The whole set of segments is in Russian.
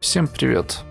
Всем привет!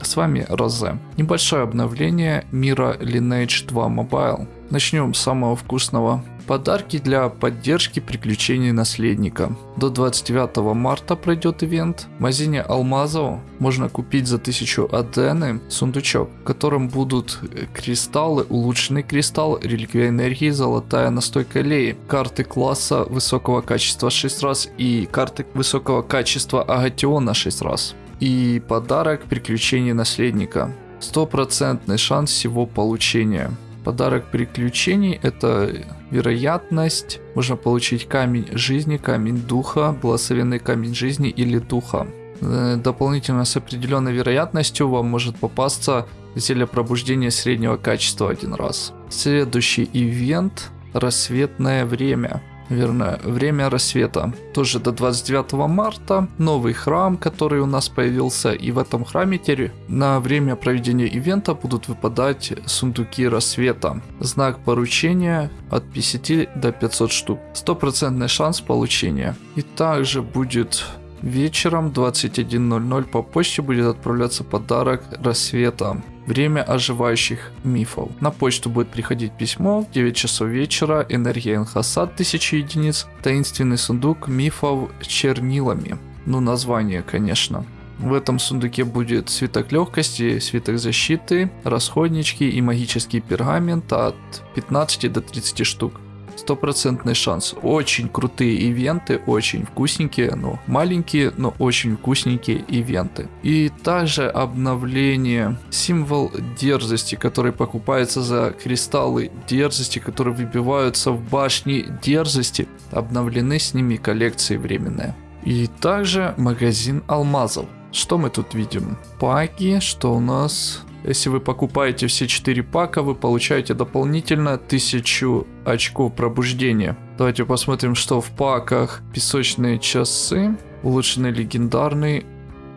С вами Розе. Небольшое обновление мира Lineage 2 Mobile. Начнем с самого вкусного. Подарки для поддержки приключений наследника. До 29 марта пройдет ивент. В магазине Алмазов можно купить за 1000 адены сундучок, в котором будут кристаллы, улучшенный кристалл, реликвия энергии, золотая настойка леи, карты класса высокого качества 6 раз и карты высокого качества агатиона 6 раз и подарок приключения наследника. Стопроцентный шанс всего получения. Подарок приключений это вероятность. Можно получить камень жизни, камень духа, благословенный камень жизни или духа. Э, дополнительно с определенной вероятностью вам может попасться зелье пробуждения среднего качества один раз. Следующий ивент рассветное время верно, время рассвета. Тоже до 29 марта новый храм, который у нас появился. И в этом храме теперь на время проведения ивента будут выпадать сундуки рассвета. Знак поручения от 50 до 500 штук. Стопроцентный шанс получения. И также будет вечером 21.00 по почте будет отправляться подарок рассвета. Время оживающих мифов. На почту будет приходить письмо в 9 часов вечера, энергия Энхасад 1000 единиц, таинственный сундук мифов чернилами. Ну, название, конечно. В этом сундуке будет свиток легкости, свиток защиты, расходнички и магический пергамент от 15 до 30 штук стопроцентный шанс. Очень крутые ивенты, очень вкусненькие, ну маленькие, но очень вкусненькие ивенты. И также обновление, символ дерзости, который покупается за кристаллы дерзости, которые выбиваются в башни дерзости, обновлены с ними коллекции временные. И также магазин алмазов. Что мы тут видим? Паки, что у нас? Если вы покупаете все 4 пака, вы получаете дополнительно 1000 очков пробуждения. Давайте посмотрим, что в паках. Песочные часы, улучшенный легендарный,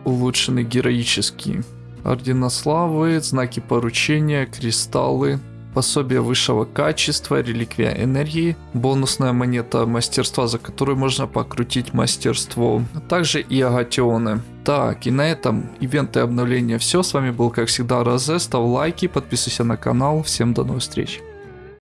улучшенный героический. Ордена славы, знаки поручения, кристаллы, пособие высшего качества, реликвия энергии, бонусная монета мастерства, за которую можно покрутить мастерство, а также и агатионы. Так, и на этом ивенты обновления все. С вами был, как всегда, Розе. Ставь лайки, подписывайся на канал. Всем до новых встреч.